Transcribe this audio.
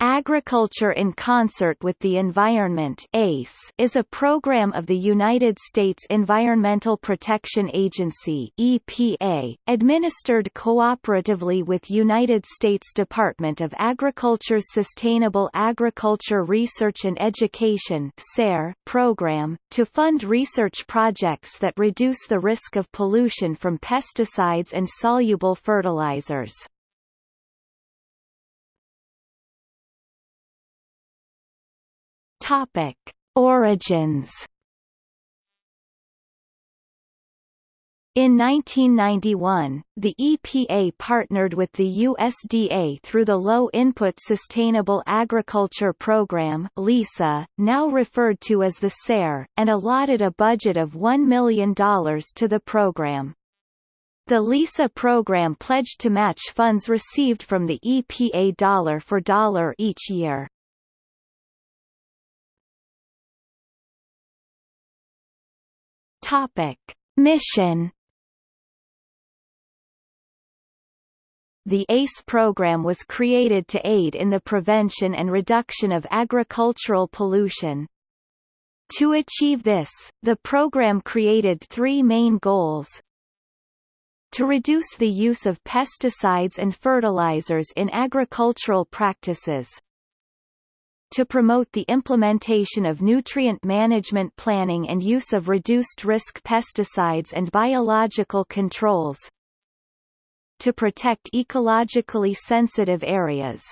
Agriculture in Concert with the Environment ACE is a program of the United States Environmental Protection Agency EPA, administered cooperatively with United States Department of Agriculture's Sustainable Agriculture Research and Education program, to fund research projects that reduce the risk of pollution from pesticides and soluble fertilizers. Topic: Origins. In 1991, the EPA partnered with the USDA through the Low Input Sustainable Agriculture Program LISA, now referred to as the SARE, and allotted a budget of $1 million to the program. The LISA program pledged to match funds received from the EPA dollar for dollar each year. Topic: Mission The ACE program was created to aid in the prevention and reduction of agricultural pollution. To achieve this, the program created three main goals. To reduce the use of pesticides and fertilizers in agricultural practices, to promote the implementation of nutrient management planning and use of reduced-risk pesticides and biological controls, to protect ecologically sensitive areas.